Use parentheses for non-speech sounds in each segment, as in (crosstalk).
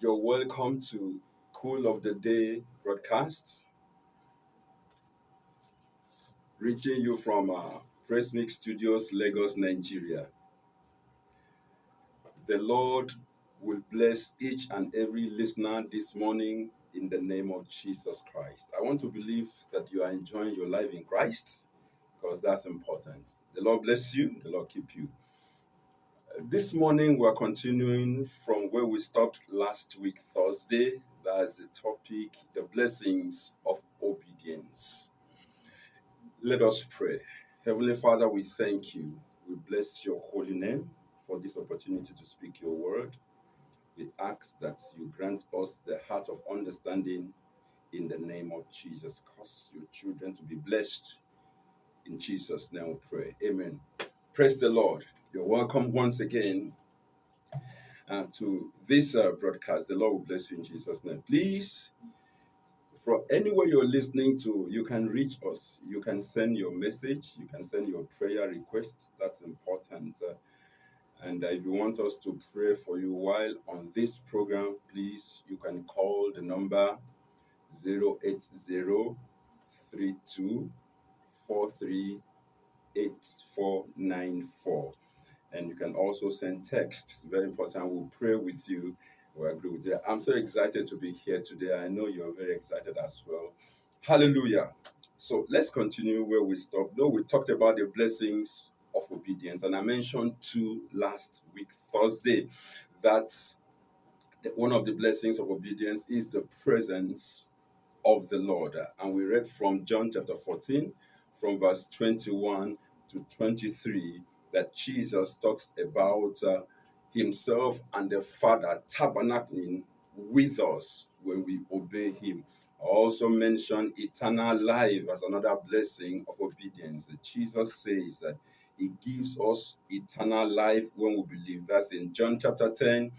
You're welcome to Cool of the Day broadcast, reaching you from uh, Press Mix Studios, Lagos, Nigeria. The Lord will bless each and every listener this morning in the name of Jesus Christ. I want to believe that you are enjoying your life in Christ because that's important. The Lord bless you, the Lord keep you. This morning we're continuing from where we stopped last week, Thursday. That's the topic, the blessings of obedience. Let us pray. Heavenly Father, we thank you. We bless your holy name for this opportunity to speak your word. We ask that you grant us the heart of understanding in the name of Jesus. Cause your children to be blessed. In Jesus' name we pray. Amen. Praise the Lord. You're welcome once again uh, to this uh, broadcast. The Lord will bless you in Jesus' name. Please, from anywhere you're listening to, you can reach us. You can send your message. You can send your prayer requests. That's important. Uh, and uh, if you want us to pray for you while on this program, please, you can call the number 080 32 43 8494. And you can also send texts. Very important. We'll pray with you. We agree with you. I'm so excited to be here today. I know you're very excited as well. Hallelujah. So let's continue where we stopped. No, we talked about the blessings of obedience, and I mentioned two last week, Thursday, that one of the blessings of obedience is the presence of the Lord. And we read from John chapter 14, from verse 21 to 23, that Jesus talks about uh, himself and the Father tabernacling with us when we obey him. I also mention eternal life as another blessing of obedience. Jesus says that he gives us eternal life when we believe. That's in John chapter 10,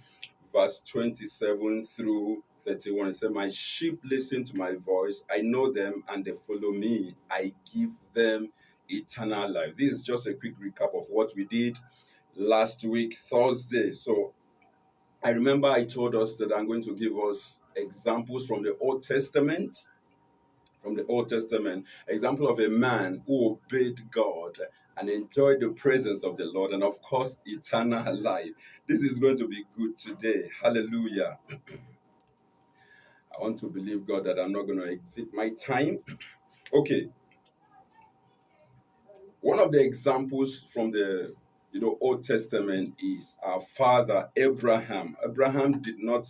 verse 27 through 31. It said, My sheep listen to my voice. I know them and they follow me. I give them eternal life. This is just a quick recap of what we did last week, Thursday. So I remember I told us that I'm going to give us examples from the Old Testament. From the Old Testament, example of a man who obeyed God and enjoyed the presence of the Lord, and of course, eternal life. This is going to be good today. Hallelujah. (clears throat) I want to believe God that I'm not going to exit my time. (clears throat) Okay, one of the examples from the you know Old Testament is our father Abraham. Abraham did not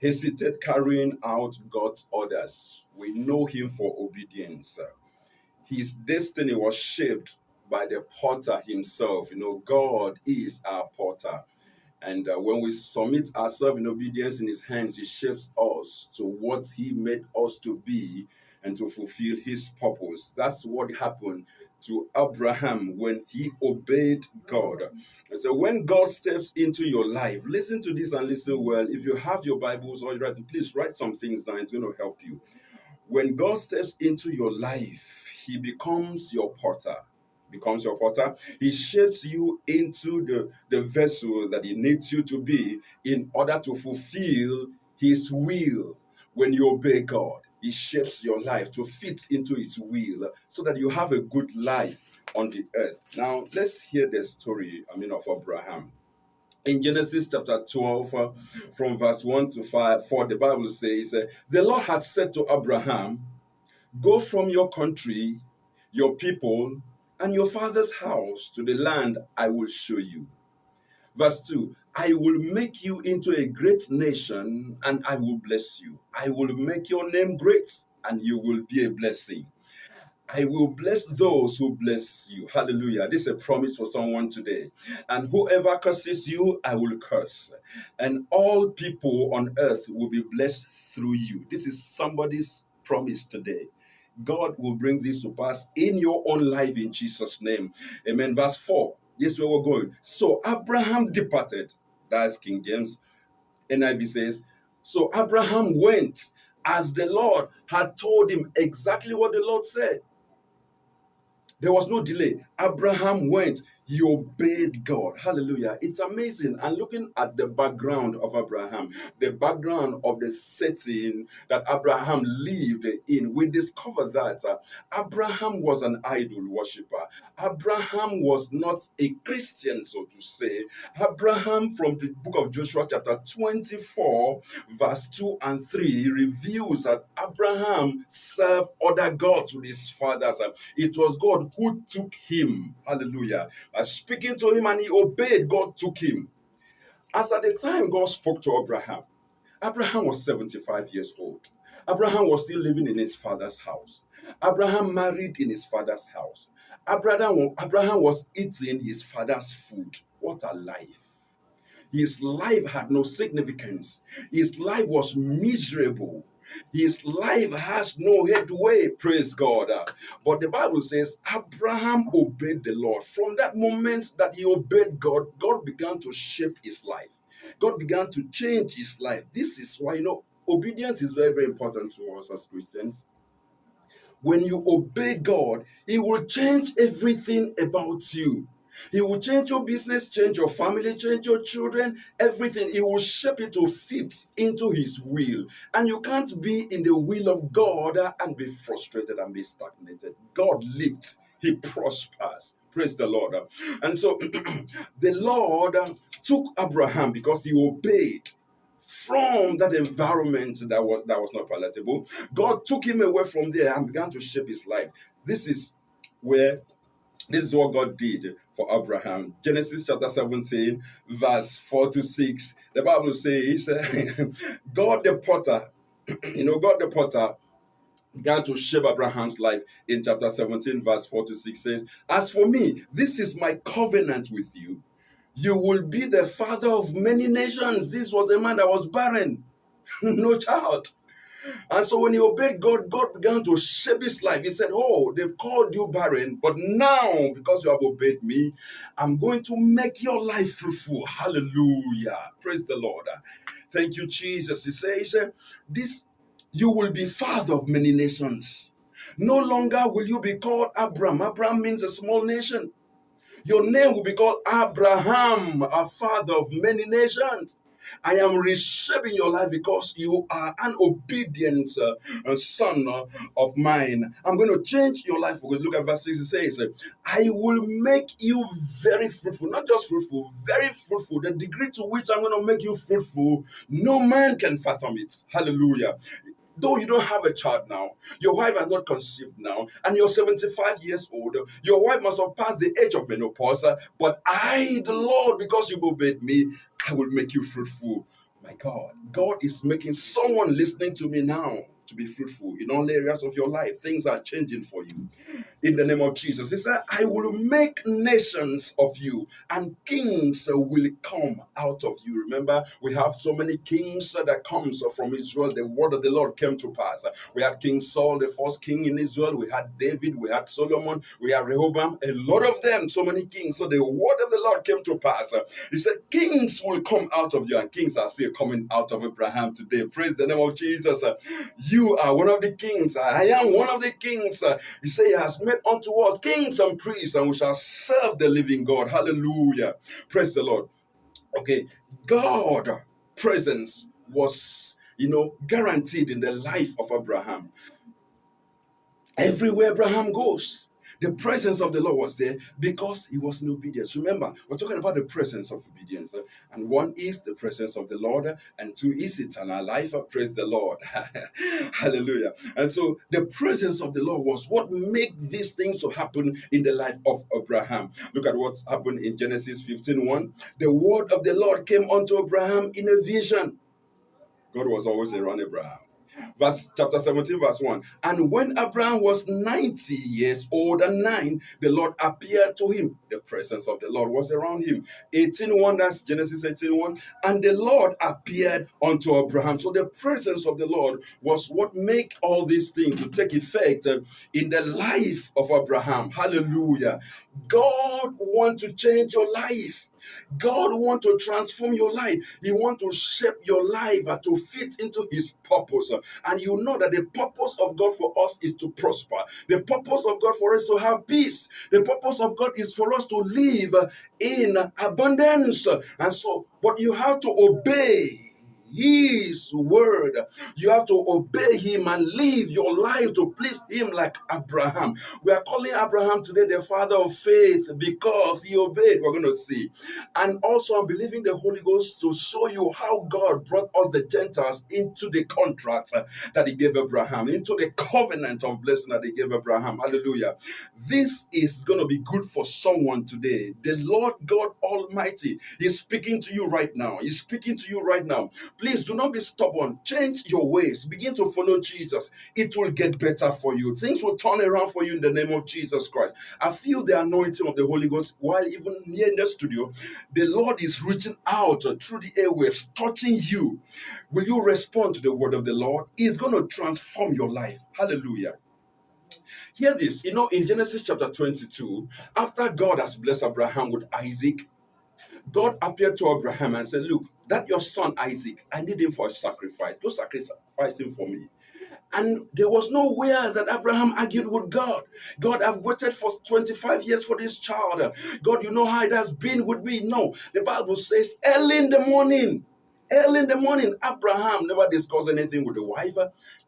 hesitate carrying out God's orders. We know him for obedience. His destiny was shaped by the potter himself. You know, God is our potter. And uh, when we submit ourselves in obedience in His hands, He shapes us to what He made us to be and to fulfill His purpose. That's what happened to Abraham when he obeyed God. So when God steps into your life, listen to this and listen well. If you have your Bibles or you write, please write some things down. It's going to help you. When God steps into your life, He becomes your potter. Becomes your potter. He shapes you into the, the vessel that He needs you to be in order to fulfill His will. When you obey God, He shapes your life to fit into His will so that you have a good life on the earth. Now, let's hear the story, I mean, of Abraham in Genesis chapter 12, uh, from verse 1 to 5, 4, the Bible says, uh, The Lord had said to Abraham, Go from your country, your people, and your father's house to the land I will show you. Verse 2 I will make you into a great nation, and I will bless you. I will make your name great, and you will be a blessing. I will bless those who bless you. Hallelujah. This is a promise for someone today. And whoever curses you, I will curse. And all people on earth will be blessed through you. This is somebody's promise today. God will bring this to pass in your own life in Jesus' name. Amen. Verse 4. Yes, where we're going. So Abraham departed. That's King James. NIV says, So Abraham went as the Lord had told him exactly what the Lord said. There was no delay. Abraham went. He obeyed God. Hallelujah. It's amazing. And looking at the background of Abraham, the background of the setting that Abraham lived in, we discover that uh, Abraham was an idol worshiper. Abraham was not a Christian, so to say. Abraham, from the book of Joshua, chapter 24, verse 2 and 3, reveals that Abraham served other gods with his fathers. It was God who took him. Hallelujah speaking to him and he obeyed, God took him. As at the time God spoke to Abraham, Abraham was 75 years old. Abraham was still living in his father's house. Abraham married in his father's house. Abraham, Abraham was eating his father's food. What a life! His life had no significance. His life was miserable. His life has no headway, praise God. But the Bible says Abraham obeyed the Lord. From that moment that he obeyed God, God began to shape his life. God began to change his life. This is why, you know, obedience is very, very important to us as Christians. When you obey God, He will change everything about you. He will change your business, change your family, change your children, everything. He will shape it to fit into His will. And you can't be in the will of God and be frustrated and be stagnated. God lifts, He prospers. Praise the Lord. And so (clears throat) the Lord took Abraham because he obeyed from that environment that was that was not palatable. God took him away from there and began to shape his life. This is where this is what God did for Abraham. Genesis chapter 17, verse 4 to 6. The Bible says, (laughs) God the potter, (clears throat) you know, God the potter began to shape Abraham's life in chapter 17, verse 4 to 6 says, As for me, this is my covenant with you. You will be the father of many nations. This was a man that was barren, (laughs) no child. And so when he obeyed God, God began to shape his life. He said, Oh, they've called you barren, but now, because you have obeyed me, I'm going to make your life fruitful. Hallelujah. Praise the Lord. Thank you, Jesus. He says, This you will be father of many nations. No longer will you be called Abram. Abram means a small nation. Your name will be called Abraham, a father of many nations. I am reshaping your life because you are an obedient uh, son uh, of mine. I'm going to change your life. Because look at verse 6. It says, I will make you very fruitful. Not just fruitful, very fruitful. The degree to which I'm going to make you fruitful, no man can fathom it. Hallelujah though you don't have a child now, your wife has not conceived now, and you're 75 years old, your wife must have passed the age of menopause, but I, the Lord, because you obeyed me, I will make you fruitful. My God, God is making someone listening to me now to be fruitful in all areas of your life. Things are changing for you. In the name of Jesus, He said, I will make nations of you, and kings will come out of you. Remember, we have so many kings that comes from Israel. The word of the Lord came to pass. We had King Saul, the first king in Israel. We had David. We had Solomon. We had Rehoboam. A lot of them, so many kings. So the word of the Lord came to pass. He said, Kings will come out of you, and kings are still coming out of Abraham today. Praise the name of Jesus. You are one of the kings. I am one of the kings. He say, He has made unto us kings and priests, and we shall serve the living God. Hallelujah. Praise the Lord. Okay, God presence was, you know, guaranteed in the life of Abraham. Everywhere Abraham goes, the presence of the Lord was there because he was in obedience. Remember, we're talking about the presence of obedience. Eh? And one is the presence of the Lord, eh? and two is eternal life. Praise the Lord. (laughs) Hallelujah. And so the presence of the Lord was what made these things to happen in the life of Abraham. Look at what's happened in Genesis 15 1. The word of the Lord came unto Abraham in a vision. God was always around Abraham verse chapter 17, verse 1. And when Abraham was 90 years old and nine, the Lord appeared to him. The presence of the Lord was around him. 18:1, that's Genesis 18:1. And the Lord appeared unto Abraham. So the presence of the Lord was what make all these things to take effect uh, in the life of Abraham. Hallelujah. God want to change your life. God want to transform your life. He want to shape your life to fit into His purpose. And you know that the purpose of God for us is to prosper. The purpose of God for us to have peace. The purpose of God is for us to live in abundance. And so, but you have to obey his word. You have to obey him and live your life to please him like Abraham. We are calling Abraham today the father of faith because he obeyed. We're going to see. And also, I'm believing the Holy Ghost to show you how God brought us, the Gentiles, into the contract that he gave Abraham, into the covenant of blessing that he gave Abraham. Hallelujah. This is going to be good for someone today. The Lord God Almighty is speaking to you right now. He's speaking to you right now. Please do not be stubborn. Change your ways. Begin to follow Jesus. It will get better for you. Things will turn around for you in the name of Jesus Christ. I feel the anointing of the Holy Ghost while even here in the studio. The Lord is reaching out through the airwaves, touching you. Will you respond to the word of the Lord? It's going to transform your life. Hallelujah. Hear this, you know, in Genesis chapter 22, after God has blessed Abraham with Isaac, God appeared to Abraham and said, Look, that your son Isaac, I need him for a sacrifice. Go sacrifice him for me. And there was nowhere that Abraham argued with God. God, I've waited for 25 years for this child. God, you know how it has been with me. No, the Bible says, early in the morning, early in the morning, Abraham never discussed anything with the wife,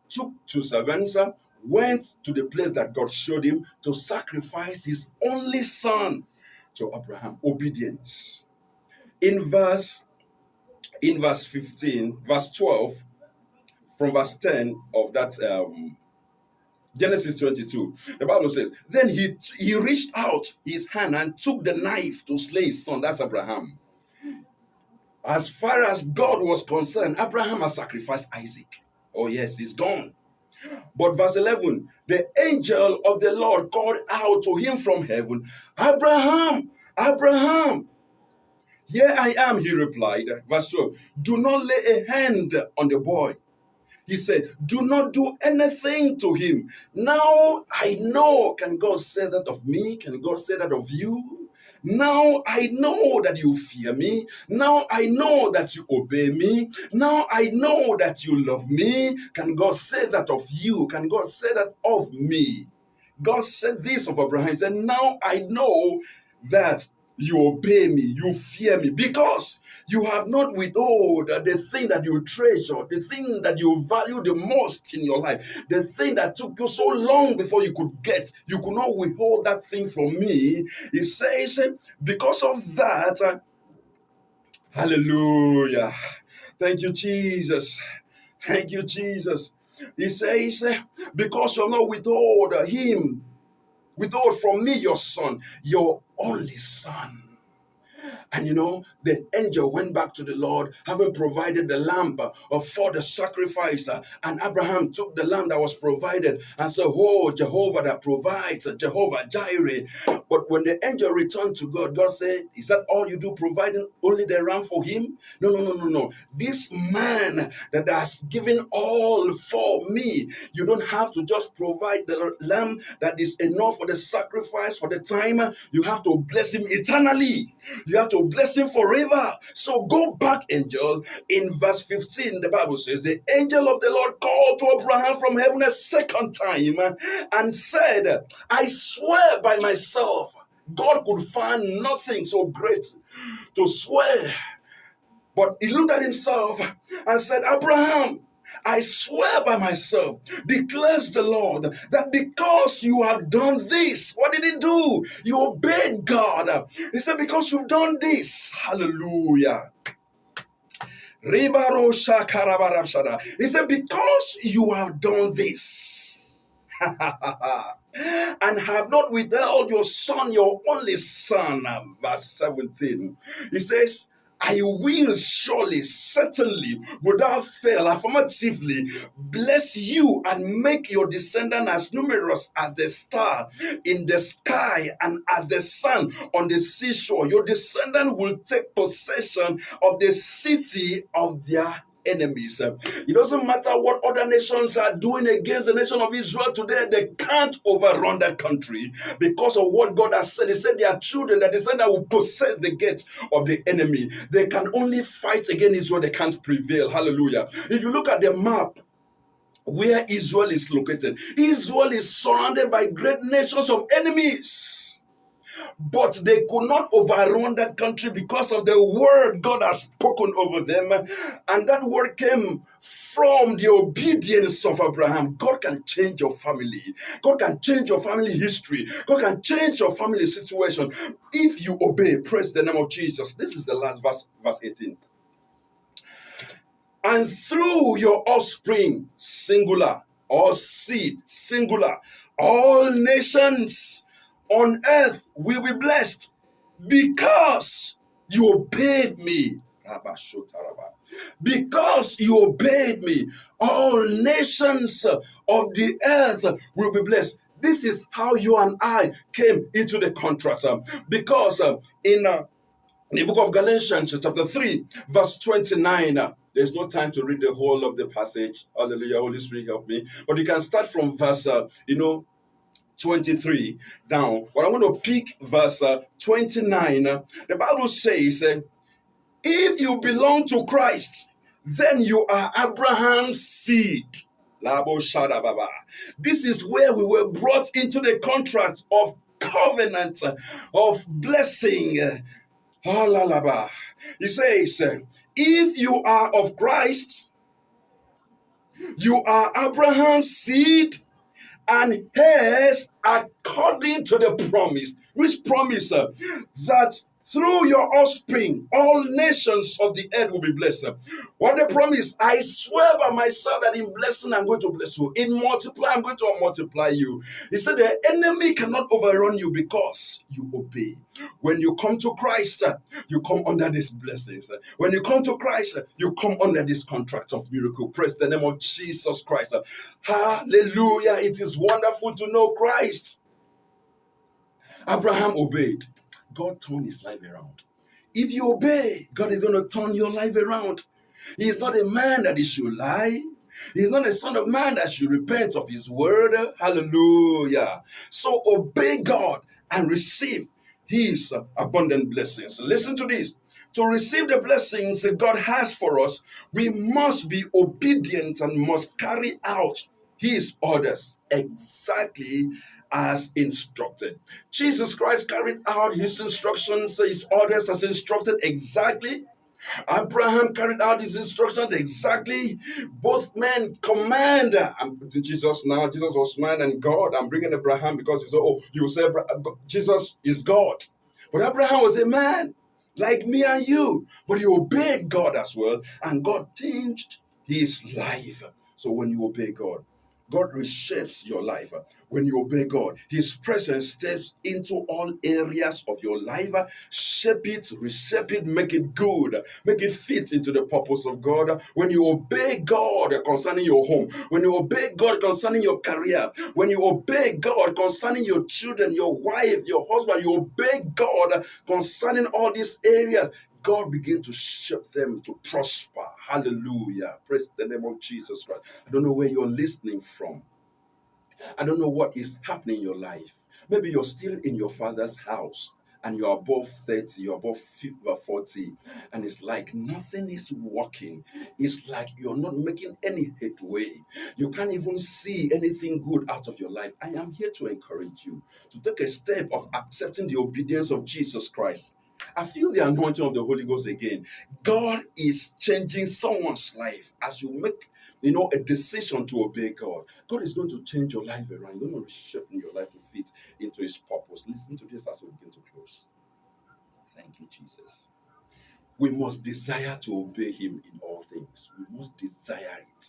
took two servants, went to the place that God showed him to sacrifice his only son to Abraham. Obedience in verse in verse 15 verse 12 from verse 10 of that um, Genesis 22, the Bible says, Then he, he reached out his hand and took the knife to slay his son. That's Abraham. As far as God was concerned, Abraham has sacrificed Isaac. Oh, yes, he's gone. But verse 11, the angel of the Lord called out to him from heaven, Abraham, Abraham. Here I am, he replied. Verse 12 Do not lay a hand on the boy. He said, Do not do anything to him. Now I know. Can God say that of me? Can God say that of you? Now I know that you fear me. Now I know that you obey me. Now I know that you love me. Can God say that of you? Can God say that of me? God said this of Abraham. He said, Now I know that you obey me, you fear me, because you have not withheld the thing that you treasure, the thing that you value the most in your life, the thing that took you so long before you could get, you could not withhold that thing from me. He says, because of that, uh, hallelujah. Thank you, Jesus. Thank you, Jesus. He says, because you have not withhold him, withhold from me your son, your only son. And you know, the angel went back to the Lord, having provided the lamb uh, for the sacrifice. Uh, and Abraham took the lamb that was provided and said, Oh, Jehovah that provides, uh, Jehovah Jireh. But when the angel returned to God, God said, Is that all you do, providing only the ram for him? No, no, no, no, no. This man that has given all for me, you don't have to just provide the lamb that is enough for the sacrifice for the time. You have to bless him eternally. You have to bless him forever. So go back, angel. In verse 15, the Bible says, The angel of the Lord called to Abraham from heaven a second time and said, I swear by myself, God could find nothing so great to swear. But he looked at himself and said, Abraham, I swear by myself, declares the Lord, that because you have done this, what did he do? You obeyed God. He said, Because you've done this, hallelujah. He said, Because you have done this. (laughs) and have not withheld your son, your only son. Verse 17. He says, I will surely, certainly, without fail, affirmatively bless you and make your descendant as numerous as the star in the sky and as the sun on the seashore. Your descendant will take possession of the city of their enemies. It doesn't matter what other nations are doing against the nation of Israel today, they can't overrun that country because of what God has said. He said their children, that descendant will possess the gates of the enemy. They can only fight against Israel, they can't prevail. Hallelujah. If you look at the map, where Israel is located. Israel is surrounded by great nations of enemies. But they could not overrun that country because of the word God has spoken over them. And that word came from the obedience of Abraham. God can change your family. God can change your family history. God can change your family situation if you obey. Praise the name of Jesus. This is the last verse, verse 18 and through your offspring, singular, or seed, singular, all nations on earth will be blessed because you obeyed me. Because you obeyed me, all nations of the earth will be blessed. This is how you and I came into the contract. Because uh, in uh, the book of Galatians, chapter 3, verse 29, uh, there's no time to read the whole of the passage. Hallelujah, Holy Spirit, help me. But you can start from verse, you know, 23 down. But I want to pick verse uh, 29. The Bible says, uh, if you belong to Christ, then you are Abraham's seed. This is where we were brought into the contract of covenant, uh, of blessing. He says, if you are of Christ, you are Abraham's seed and heirs according to the promise. Which promise? Uh, that through your offspring, all nations of the earth will be blessed. What the promise? I swear by myself that in blessing I'm going to bless you. In multiply, I'm going to multiply you. He said the enemy cannot overrun you because you obey. When you come to Christ, you come under these blessings. When you come to Christ, you come under this contract of miracle. Praise the name of Jesus Christ. Hallelujah. It is wonderful to know Christ. Abraham obeyed. God turned his life around. If you obey, God is going to turn your life around. He is not a man that he should lie. He is not a son of man that should repent of his word. Hallelujah. So obey God and receive his abundant blessings. Listen to this. To receive the blessings that God has for us, we must be obedient and must carry out his orders exactly as instructed. Jesus Christ carried out his instructions, his orders as instructed exactly. Abraham carried out his instructions exactly. Both men command. I'm putting Jesus now. Jesus was man and God. I'm bringing Abraham because you say, oh, you say Jesus is God. But Abraham was a man like me and you. But he obeyed God as well. And God changed his life. So when you obey God, God reshapes your life. Uh, when you obey God, His presence steps into all areas of your life, uh, shape it, reshape it, make it good, make it fit into the purpose of God. When you obey God concerning your home, when you obey God concerning your career, when you obey God concerning your children, your wife, your husband, you obey God concerning all these areas, God begin to shape them to prosper. Hallelujah. Praise the name of Jesus Christ. I don't know where you're listening from. I don't know what is happening in your life. Maybe you're still in your father's house and you're above 30, you're above uh, 40, and it's like nothing is working. It's like you're not making any headway. You can't even see anything good out of your life. I am here to encourage you to take a step of accepting the obedience of Jesus Christ I feel the anointing of the Holy Ghost again. God is changing someone's life as you make, you know, a decision to obey God. God is going to change your life around. He's going to reshape your life to fit into His purpose. Listen to this as we begin to close. Thank you, Jesus. We must desire to obey Him in all things. We must desire it.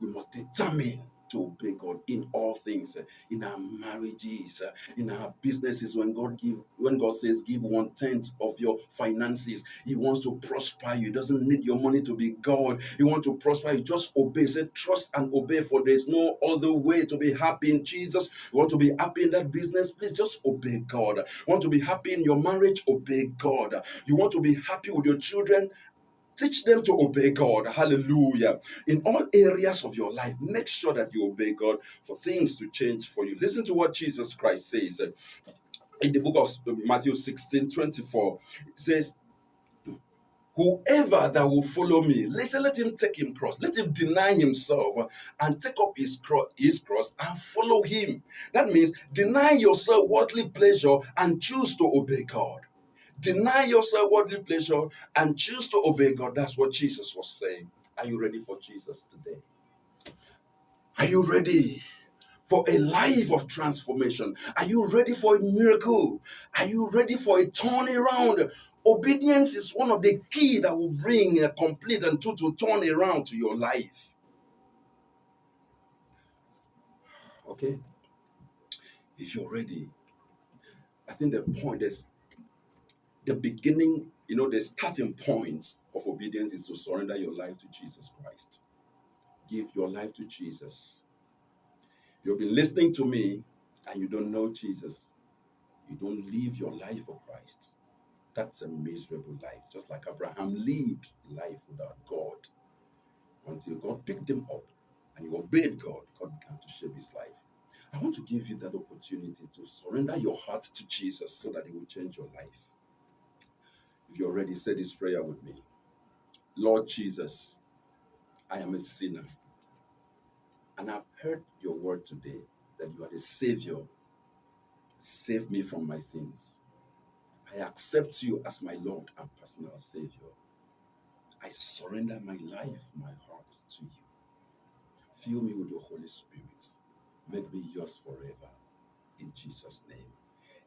We must determine to obey God in all things, in our marriages, in our businesses. When God give, when God says, give one tenth of your finances, He wants to prosper you. He doesn't need your money to be God. He wants to prosper you. Just obey. Say, trust and obey. For there is no other way to be happy in Jesus. You want to be happy in that business? Please just obey God. You want to be happy in your marriage? Obey God. You want to be happy with your children? Teach them to obey God. Hallelujah. In all areas of your life, make sure that you obey God for things to change for you. Listen to what Jesus Christ says in the book of Matthew 16 24. It says, Whoever that will follow me, listen, let him take him cross, let him deny himself and take up his cross, his cross and follow him. That means deny yourself worldly pleasure and choose to obey God. Deny yourself worldly pleasure and choose to obey God. That's what Jesus was saying. Are you ready for Jesus today? Are you ready? for a life of transformation? Are you ready for a miracle? Are you ready for a turnaround? Obedience is one of the key that will bring a complete and total turnaround to your life. Okay? If you're ready, I think the point is the beginning, you know, the starting point of obedience is to surrender your life to Jesus Christ. Give your life to Jesus. You've been listening to me and you don't know Jesus. You don't live your life for Christ. That's a miserable life. Just like Abraham lived life without God until God picked him up and he obeyed God. God began to shape his life. I want to give you that opportunity to surrender your heart to Jesus so that He will change your life. If you're ready, say this prayer with me Lord Jesus, I am a sinner. And I've heard your word today that you are the Savior. Save me from my sins. I accept you as my Lord and personal Savior. I surrender my life, my heart to you. Fill me with your Holy Spirit. Make me yours forever. In Jesus' name.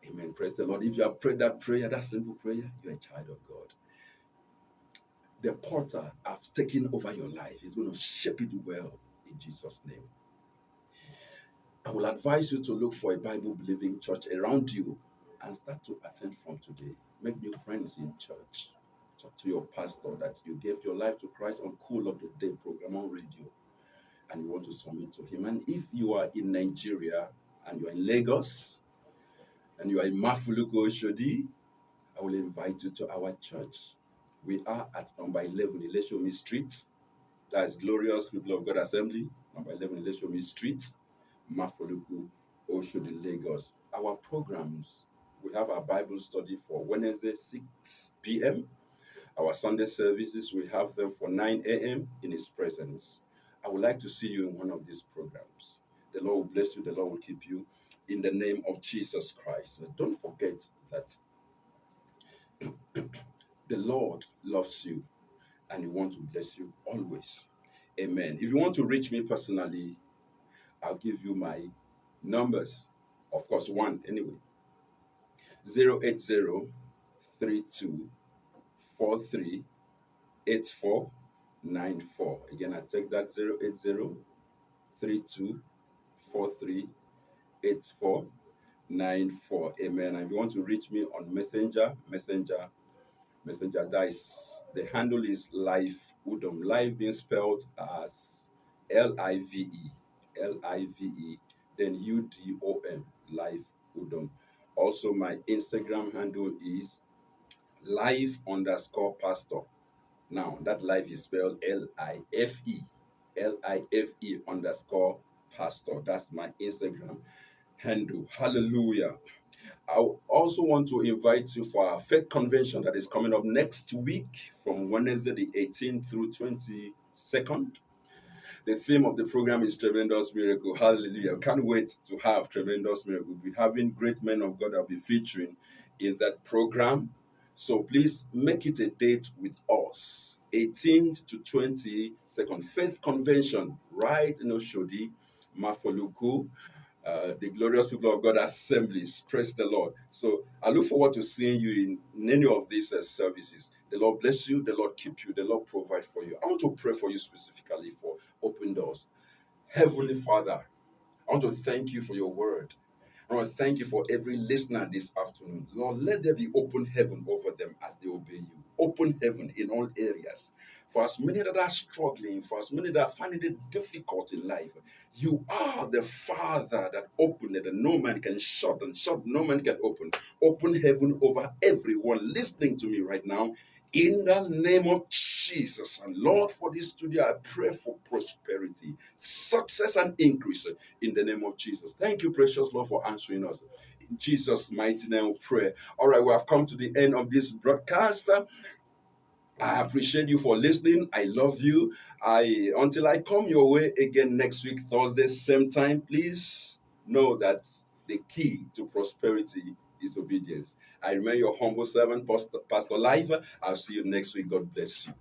Amen. Praise the Lord. If you have prayed that prayer, that simple prayer, you're a child of God. The potter has taken over your life. He's going to shape it well in Jesus' name. I will advise you to look for a Bible believing church around you and start to attend from today. Make new friends in church. Talk to your pastor that you gave your life to Christ on Cool of the Day program on radio and you want to submit to Him. And if you are in Nigeria and you are in Lagos and you are in Mafoluku Oshodi, I will invite you to our church. We are at number 11 Ileshomi Street. That's Glorious People of God Assembly, number 11 Ileshomi Street, Mafoluku, Oshodi, Lagos. Our programs, we have our Bible study for Wednesday, 6 p.m. Our Sunday services, we have them for 9 a.m. in His presence. I would like to see you in one of these programs. The Lord will bless you, the Lord will keep you in the name of Jesus Christ. Don't forget that (clears throat) the Lord loves you and He wants to bless you always. Amen. If you want to reach me personally, I'll give you my numbers. Of course, one anyway. 080 32 43 84 94. Again, I take that 080 32 43 84 94. Amen. And if you want to reach me on Messenger, Messenger, Messenger, that is the handle is Live Udom. Live being spelled as L I V E, L I V E, then U D O M, Live Udom. Also, my Instagram handle is live underscore pastor. Now, that life is spelled L I F E, L I F E underscore pastor. That's my Instagram Hallelujah. I also want to invite you for our faith convention that is coming up next week from Wednesday the 18th through 22nd. The theme of the program is Tremendous Miracle. Hallelujah. Can't wait to have Tremendous Miracle. We'll be having great men of God that will be featuring in that program. So please make it a date with us. 18th to 22nd, Faith Convention, right in Oshodi, Mafoluku, uh, the glorious people of God assemblies. Praise the Lord. So I look forward to seeing you in, in any of these uh, services. The Lord bless you, the Lord keep you, the Lord provide for you. I want to pray for you specifically for open doors. Heavenly Father, I want to thank you for your word. I want to thank you for every listener this afternoon. Lord, let there be open heaven over them as they obey you. Open heaven in all areas. For as many that are struggling, for as many that are finding it difficult in life, you are the Father that opened it, and no man can shut, and shut no man can open. Open heaven over everyone listening to me right now in the name of Jesus. And Lord, for this studio, I pray for prosperity, success, and increase in the name of Jesus. Thank you, precious Lord, for answering us. Jesus' mighty name, we pray. All right, we have come to the end of this broadcast. I appreciate you for listening. I love you. I until I come your way again next week, Thursday, same time. Please know that the key to prosperity is obedience. I remain your humble servant, Pastor, Pastor Life. I'll see you next week. God bless you.